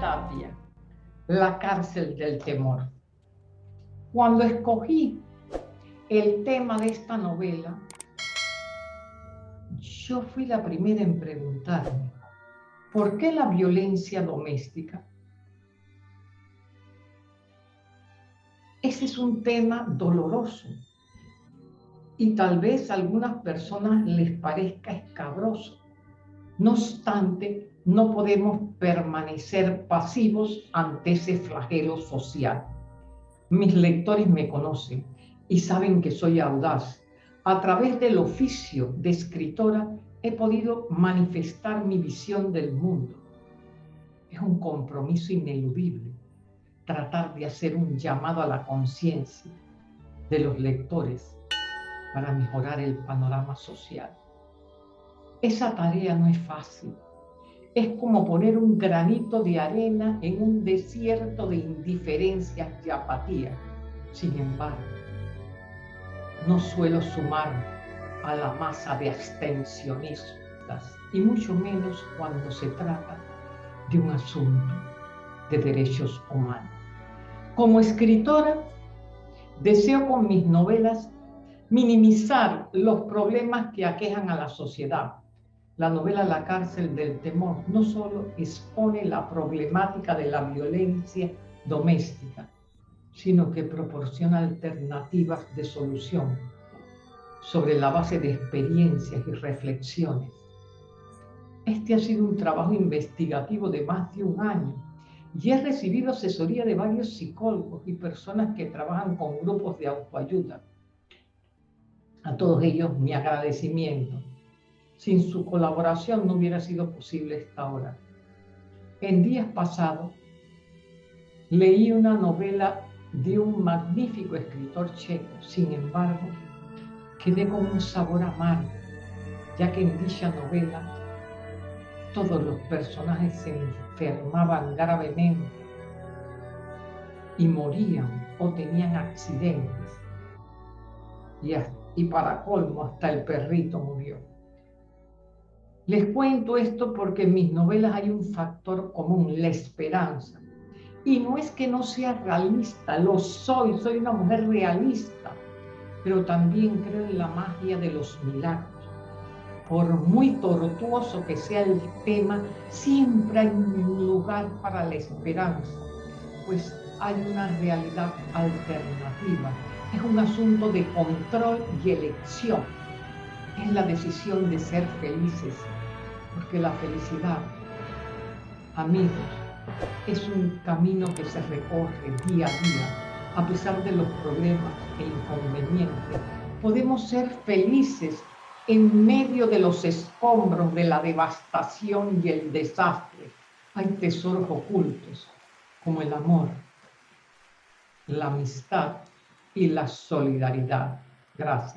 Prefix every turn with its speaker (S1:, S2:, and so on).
S1: Tapia, La cárcel del temor. Cuando escogí el tema de esta novela, yo fui la primera en preguntarme, ¿por qué la violencia doméstica? Ese es un tema doloroso y tal vez a algunas personas les parezca escabroso. No obstante, no podemos permanecer pasivos ante ese flagelo social. Mis lectores me conocen y saben que soy audaz. A través del oficio de escritora he podido manifestar mi visión del mundo. Es un compromiso ineludible tratar de hacer un llamado a la conciencia de los lectores para mejorar el panorama social. Esa tarea no es fácil. Es como poner un granito de arena en un desierto de indiferencia y apatía. Sin embargo, no suelo sumar a la masa de abstencionistas, y mucho menos cuando se trata de un asunto de derechos humanos. Como escritora, deseo con mis novelas minimizar los problemas que aquejan a la sociedad. La novela La cárcel del temor no solo expone la problemática de la violencia doméstica, sino que proporciona alternativas de solución sobre la base de experiencias y reflexiones. Este ha sido un trabajo investigativo de más de un año y he recibido asesoría de varios psicólogos y personas que trabajan con grupos de autoayuda. A todos ellos mi agradecimiento. Sin su colaboración no hubiera sido posible esta hora. En días pasados leí una novela de un magnífico escritor checo. Sin embargo, quedé con un sabor amargo, ya que en dicha novela todos los personajes se enfermaban gravemente y morían o tenían accidentes. Y, y para colmo, hasta el perrito murió. Les cuento esto porque en mis novelas hay un factor común, la esperanza. Y no es que no sea realista, lo soy, soy una mujer realista, pero también creo en la magia de los milagros. Por muy tortuoso que sea el tema, siempre hay un lugar para la esperanza, pues hay una realidad alternativa. Es un asunto de control y elección. Es la decisión de ser felices, porque la felicidad, amigos, es un camino que se recorre día a día, a pesar de los problemas e inconvenientes. Podemos ser felices en medio de los escombros de la devastación y el desastre. Hay tesoros ocultos, como el amor, la amistad y la solidaridad. Gracias.